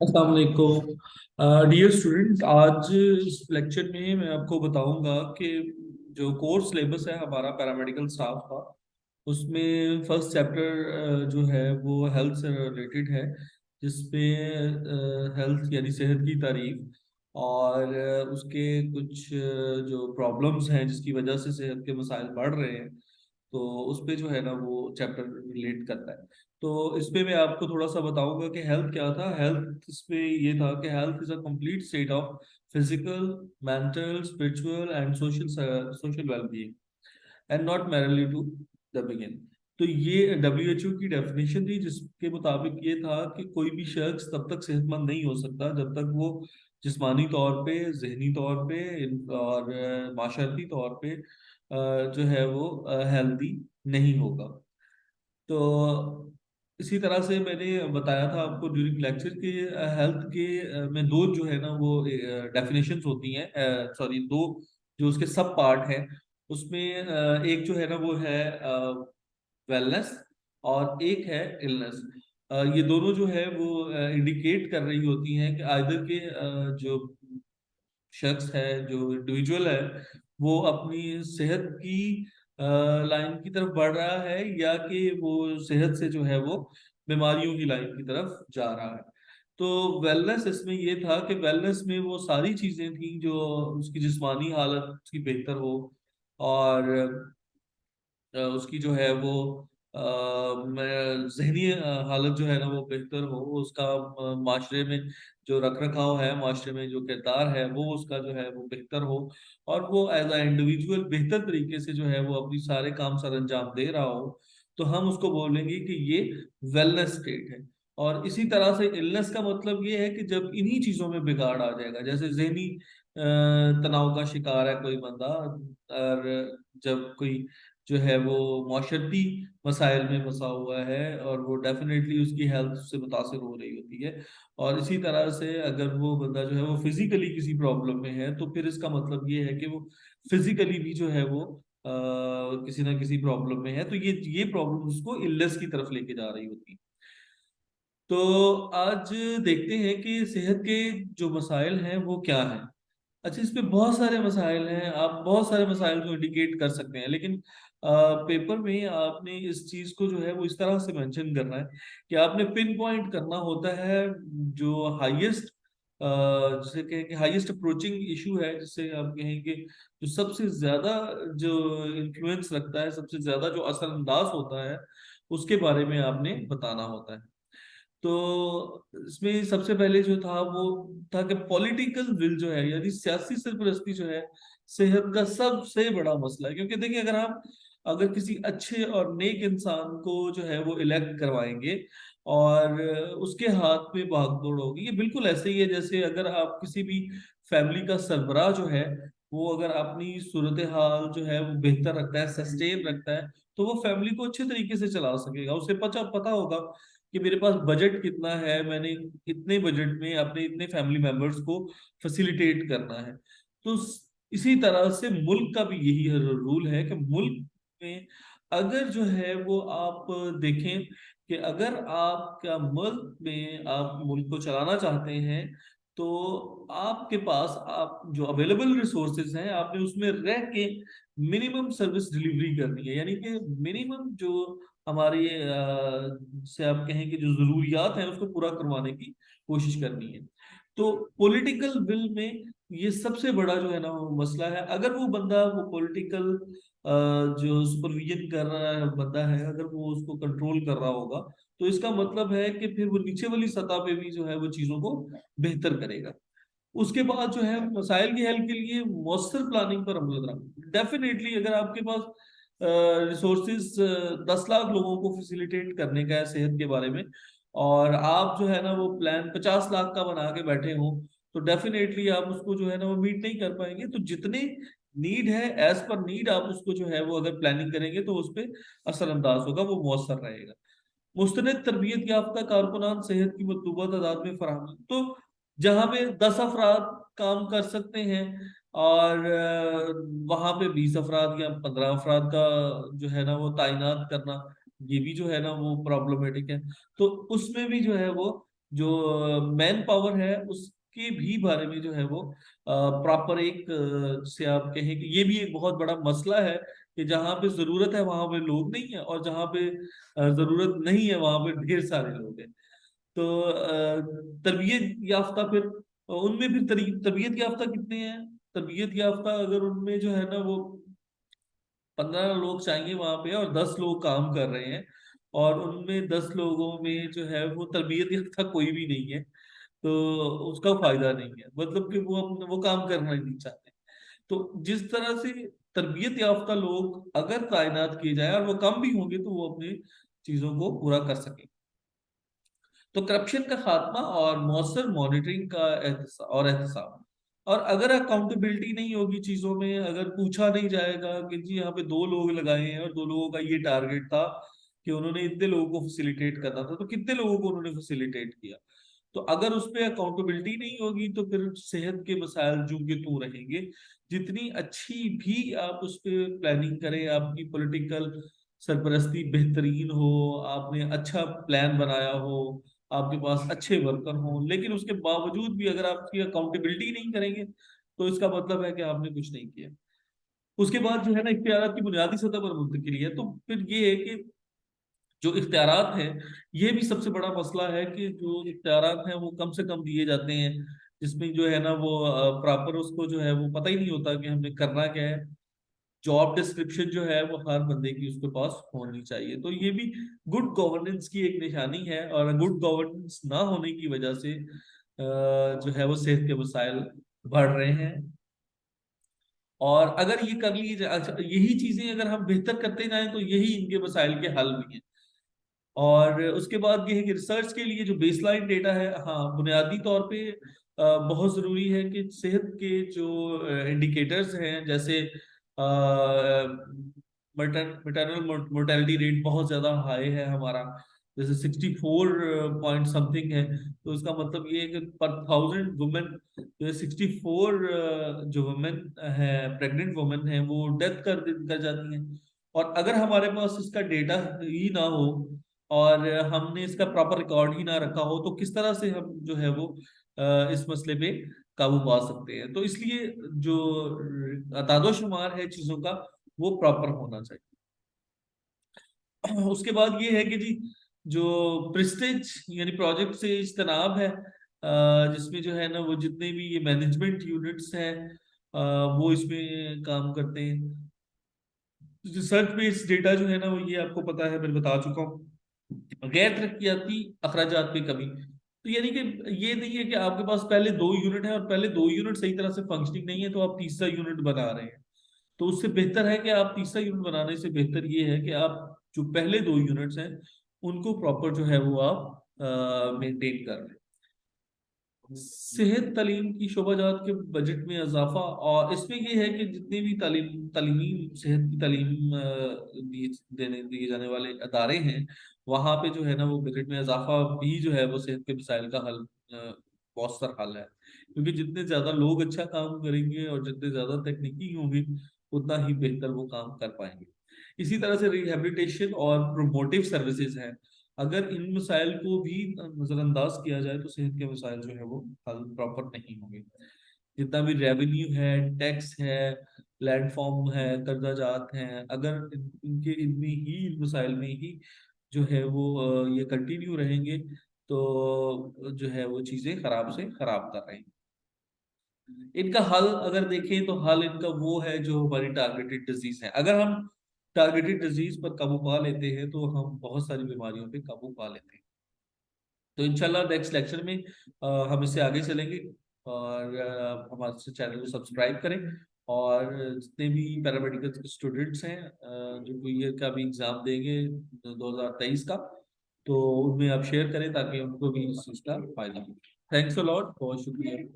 السلام علیکم۔ Dear student آج اس لیکچر میں میں آپ کو بتاؤں گا کہ جو کور سلیبس ہے ہمارا پیرامیڈیکل اسٹاف کا، اس میں فرسٹ چیپٹر جو ہے وہ ہیلتھ سے ریلیٹڈ ہے، جس پہ ہیلتھ یعنی صحت کی تعریف اور اس کے کچھ جو پرابلمس ہیں جس کی وجہ سے صحت کے مسائل بڑھ رہے ہیں، تو اس پہ جو ہے نا وہ چیپٹر ریلیٹ کرتا ہے۔ تو اس پہ میں آپ کو تھوڑا سا بتاؤں گا کہ ہیلتھ کیا تھا۔ ہیلتھ اس پہ یہ تھا کہ health is a complete state of physical mental spiritual and social social well being and not merely to the begin تو یہ ڈبلیو ایچ او کی ڈیفینیشن تھی جس کے مطابق یہ تھا کہ کوئی بھی شخص تب تک صحت مند نہیں ہو سکتا جب تک وہ جسمانی طور پہ، ذہنی طور پہ اور معاشرتی طور پہ جو ہے وہ ہیلدی نہیں ہوگا۔ تو اسی طرح سے میں نے بتایا تھا آپ کو ڈیورنگ لیکچر کے ہیلتھ کے میں دو جو ہے نا وہ ڈیفینیشنز ہوتی ہیں سوری دو جو اس کے سب پارٹ ہیں، اس میں ایک جو ہے نا وہ ہے ویلنس اور ایک ہے النس یہ دونوں جو ہے وہ انڈیکیٹ کر رہی ہوتی ہیں کہ آئدر کے جو شخص ہے، جو انڈیویجول ہے، وہ اپنی صحت کی لائن کی طرف بڑھ رہا ہے یا کہ وہ صحت سے جو ہے وہ بیماریوں کی لائن کی طرف جا رہا ہے۔ تو ویلنس اس میں یہ تھا کہ ویلنس میں وہ ساری چیزیں تھیں جو اس کی جسمانی حالت اس کی بہتر ہو اور اس کی جو ہے وہ ذہنی حالت جو ہے نا وہ بہتر ہو، اس کا معاشرے میں جو رکھ رکھاؤ ہے، معاشرے میں جو کردار ہے، وہ اس کا جو ہے، وہ بہتر ہو اور وہ ایز اے انڈیویجول بہتر طریقے سے جو ہے، وہ اپنی سارے کام سر انجام دے رہا ہو، تو ہم اس کو بولیں گے کہ یہ ویلنس اسٹیٹ ہے۔ اور اسی طرح سے النس کا مطلب یہ ہے کہ جب انہی چیزوں میں بگاڑ آ جائے گا، جیسے ذہنی تناؤ کا شکار ہے کوئی بندہ اور جب کوئی جو ہے وہ معاشرتی مسائل میں پھنسا ہوا ہے اور وہ ڈیفینیٹلی اس کی ہیلتھ سے متاثر ہو رہی ہوتی ہے اور اسی طرح سے اگر وہ بندہ جو ہے وہ فزیکلی کسی پرابلم میں ہے تو پھر اس کا مطلب یہ ہے کہ وہ فزیکلی بھی جو ہے وہ کسی نہ کسی پرابلم میں ہے تو یہ یہ پرابلم اس کو النس کی طرف لے کے جا رہی ہوتی ہے۔ تو آج دیکھتے ہیں کہ صحت کے جو مسائل ہیں وہ کیا ہیں۔ اچھا اس پہ بہت سارے مسائل ہیں، آپ بہت سارے مسائل کو انڈیکیٹ کر سکتے ہیں، لیکن پیپر میں آپ نے اس چیز کو جو ہے وہ اس طرح سے مینشن کرنا ہے کہ آپ نے پن پوائنٹ کرنا ہوتا ہے جو ہائیسٹ جسے کہیں کہ ہائیسٹ اپروچنگ ایشو ہے، جسے آپ کہیں کہ جو سب سے زیادہ جو انفلوئنس رکھتا ہے، سب سے زیادہ جو اثر انداز ہوتا ہے، اس کے بارے میں آپ نے بتانا ہوتا ہے۔ تو اس میں سب سے پہلے جو تھا وہ تھا کہ پولیٹیکل ول جو ہے یعنی سیاسی سرپرستی جو ہے، صحت کا سب سے بڑا مسئلہ ہے۔ کیونکہ دیکھیں اگر آپ اگر کسی اچھے اور نیک انسان کو جو ہے وہ الیکٹ کروائیں گے اور اس کے ہاتھ میں بھاگ دوڑ ہوگی، یہ بالکل ایسے ہی ہے جیسے اگر آپ کسی بھی فیملی کا سربراہ جو ہے، وہ اگر اپنی صورتحال جو ہے وہ بہتر رکھتا ہے سسٹین رکھتا ہے، تو وہ فیملی کو اچھے طریقے سے چلا سکے گا۔ اسے پتا پتا ہوگا کہ میرے پاس بجٹ کتنا ہے، میں نے اتنے بجٹ میں اپنے اتنے فیملی ممبرس کو فیسیلیٹیٹ کرنا ہے۔ تو اسی طرح سے ملک کا بھی یہی رول ہے کہ ملک میں اگر جو ہے وہ آپ دیکھیں کہ اگر آپ کا ملک میں آپ ملک کو چلانا چاہتے ہیں تو آپ کے پاس آپ جو اویلیبل ریسورسز ہیں آپ نے اس میں رہ کے منیمم سروس ڈیلیوری کرنی ہے۔ یعنی کہ منیمم جو ہماری سے آپ کہیں کہ جو ضروریات ہیں اس کو پورا کروانے کی کوشش کرنی ہے۔ تو پولیٹیکل ول میں یہ سب سے بڑا جو ہے نا وہ مسئلہ ہے۔ اگر وہ بندہ وہ پولیٹیکل جو سپرویژن کر رہا ہے، بندہ ہے، اگر وہ اس کو کنٹرول کر رہا ہوگا، تو اس کا مطلب ہے کہ پھر وہ نیچے والی سطح پہ بھی جو ہے وہ چیزوں کو بہتر کرے گا۔ اس کے بعد جو ہے مسائل کی حل کے لیے مؤثر پلاننگ پر عمل درآمد ڈیفینیٹلی اگر آپ کے پاس ریسورسز دس لاکھ لوگوں کو فیسیلیٹیٹ کرنے کا ہے صحت کے بارے میں، اور آپ جو ہے نا وہ پلان پچاس لاکھ کا بنا کے بیٹھے ہوں، تو ڈیفینیٹلی آپ اس کو جو ہے نا وہ میٹ نہیں کر پائیں گے۔ تو جتنے نیڈ ہے ایز پر نیڈ آپ اس کو جو ہے وہ اگر پلاننگ کریں گے تو اس پہ اثر انداز ہوگا، وہ مؤثر رہے گا۔ مستند تربیت یافتہ کارکنان صحت کی مطلوبہ تعداد میں فراہم۔ تو جہاں پہ دس افراد کام کر سکتے ہیں اور وہاں پہ بیس افراد یا پندرہ افراد کا جو ہے نا وہ تعینات کرنا، یہ بھی جو ہے نا وہ پرابلمٹک ہے۔ تو اس میں بھی جو ہے وہ جو مین پاور ہے، اس کے بھی بارے میں جو ہے وہ پراپر ایک سے آپ کہیں کہ یہ بھی ایک بہت بڑا مسئلہ ہے کہ جہاں پہ ضرورت ہے وہاں پہ لوگ نہیں ہیں اور جہاں پہ ضرورت نہیں ہے وہاں پہ ڈھیر سارے لوگ ہیں۔ تو تربیت یافتہ پھر، ان میں پھر تربیت یافتہ کتنے ہیں؟ تربیت یافتہ اگر ان میں جو ہے نا وہ پندرہ لوگ چاہیے وہاں پہ اور دس لوگ کام کر رہے ہیں اور ان میں دس لوگوں میں جو ہے وہ تربیت یافتہ کوئی بھی نہیں ہے۔ تو اس کا فائدہ نہیں ہے۔ مطلب کہ وہ وہ کام کرنا نہیں چاہتے۔ تو جس طرح سے تربیت یافتہ لوگ اگر تعینات کیے جائے اور وہ کم بھی ہوں گے تو وہ اپنی چیزوں کو پورا کر سکیں۔ تو کرپشن کا خاتمہ اور مؤثر مانیٹرنگ کا اور احتساب۔ اور اگر اکاؤنٹیبلٹی نہیں ہوگی چیزوں میں، اگر پوچھا نہیں جائے گا کہ جی یہاں پہ دو لوگ لگائے ہیں اور دو لوگوں کا یہ ٹارگیٹ تھا کہ انہوں نے اتنے لوگوں کو فیسیلیٹیٹ کرنا تھا، تو کتنے لوگوں کو انہوں نے فیسیلیٹیٹ کیا؟ تو اگر اس پہ اکاؤنٹیبلٹی نہیں ہوگی تو پھر صحت کے مسائل جو کہ تو رہیں گے، جتنی اچھی بھی آپ اس پہ پلاننگ کریں، آپ کی پولیٹیکل سرپرستی بہترین ہو، آپ نے اچھا پلان بنایا ہو، آپ کے پاس اچھے ورکر ہوں، لیکن اس کے باوجود بھی اگر آپ کی اکاؤنٹیبلٹی نہیں کریں گے تو اس کا مطلب ہے کہ آپ نے کچھ نہیں کیا۔ اس کے بعد جو ہے نا اختیارات کی بنیادی سطح پر منتقلی ہے۔ تو پھر یہ ہے کہ جو اختیارات ہیں یہ بھی سب سے بڑا مسئلہ ہے کہ جو اختیارات ہیں وہ کم سے کم دیے جاتے ہیں۔ جس میں جو ہے نا وہ پراپر اس کو جو ہے وہ پتہ ہی نہیں ہوتا کہ ہم نے کرنا کیا ہے۔ جاب ڈسکرپشن جو ہے وہ ہر بندے کی اس کے پاس ہونی چاہیے۔ تو یہ بھی گڈ گورننس کی ایک نشانی ہے اور گڈ گورننس نہ ہونے کی وجہ سے جو ہے وہ صحت کے مسائل بڑھ رہے ہیں۔ اور اگر یہ کر لی جائے اچھا، یہی چیزیں اگر ہم بہتر کرتے جائیں تو یہی ان کے مسائل کے حل بھی ہیں۔ اور اس کے بعد یہ ہے کہ ریسرچ کے لیے جو بیس لائن ڈیٹا ہے ہاں بنیادی طور پہ بہت ضروری ہے کہ صحت کے جو انڈیکیٹرز ہیں، جیسے مٹرنل مورٹیلٹی ریٹ بہت زیادہ ہائی ہے ہمارا۔ جیسے sixty four point something ہے، تو اس کا مطلب یہ ہے کہ پر تھاؤزینڈ وومن جو سکسٹی فور جو وومن ہے پریگنٹ وومن ہے وہ ڈیتھ کر کر جاتی ہیں۔ اور اگر ہمارے پاس اس کا ڈیٹا ہی نہ ہو اور ہم نے اس کا پراپر ریکارڈ ہی نہ رکھا ہو تو کس طرح سے ہم جو ہے وہ اس مسئلے پہ قابو پا سکتے ہیں؟ تو اس لیے جو اتاد و شمار ہے چیزوں کا، وہ پراپر ہونا چاہیے۔ اس کے بعد یہ ہے کہ جی جو پرسٹیج یعنی پروجیکٹ سے اجتناب ہے جس میں جو ہے نا، وہ جتنے بھی یہ مینجمنٹ یونٹس ہیں وہ اس میں کام کرتے ہیں۔ ریسرچ بیس ڈیٹا جو ہے نا، وہ یہ آپ کو پتا ہے، میں بتا چکا ہوں۔ غیر ترقیاتی اخراجات پہ کمی تو یعنی کہ یہ نہیں ہے کہ آپ کے پاس پہلے دو یونٹ ہیں اور پہلے دو یونٹ صحیح طرح سے فنکشننگ نہیں ہے تو آپ تیسرا یونٹ بنا رہے ہیں۔ تو اس سے بہتر ہے کہ آپ تیسرا یونٹ بنانے سے بہتر یہ ہے کہ آپ جو پہلے دو یونٹس ہیں، ان کو پراپر جو ہے وہ آپ مینٹین کر رہے صحت تعلیم کی شعبہ جات کے بجٹ میں اضافہ، اور اس میں یہ ہے کہ جتنے بھی تعلیم، تعلیمی صحت کی تعلیم دینے، دیے جانے والے ادارے ہیں، وہاں پہ جو ہے نا وہ بجٹ میں اضافہ بھی جو ہے وہ صحت کے مسائل کا حل مؤثر حل ہے۔ کیونکہ جتنے زیادہ لوگ اچھا کام کریں گے اور جتنے زیادہ تکنیکی ہوں گی اتنا ہی بہتر وہ کام کر پائیں گے۔ اسی طرح سے ریہیبلیٹیشن اور پروموٹیو سروسز ہیں۔ اگر ان مسائل کو بھی نظر انداز کیا جائے تو صحت کے مسائل جو ہے وہ حل پراپر نہیں ہوں گے۔ جتنا بھی ریونیو ہے ٹیکس ہے پلیٹ فارم ہے، قرضہ جات ہیں، اگر ان کے اتنی ہی ان مسائل میں ہی جو ہے وہ یہ کنٹینیو رہیں گے تو جو ہے وہ چیزیں خراب سے خراب کر رہے ہیں۔ ان کا حل اگر دیکھیں تو حل ان کا وہ ہے جو ہماری ٹارگیٹڈ ڈیزیز ہے اگر ہم ٹارگیٹڈ ڈیزیز پر قابو پا لیتے ہیں تو ہم بہت ساری بیماریوں پہ قابو پا لیتے ہیں۔ تو انشاءاللہ نیکسٹ لیکچر میں ہم اس سے آگے چلیں گے اور ہمارے چینل کو سبسکرائب کریں۔ اور جتنے بھی پیرامیڈیکل اسٹوڈنٹس ہیں جو ایئر کا بھی ایگزام دیں گے دو ہزار تیئیس کا، تو ان میں آپ شیئر کریں تاکہ ان کو بھی اس چیز کا فائدہ ہو۔ تھینکس الاٹ بہت شکریہ۔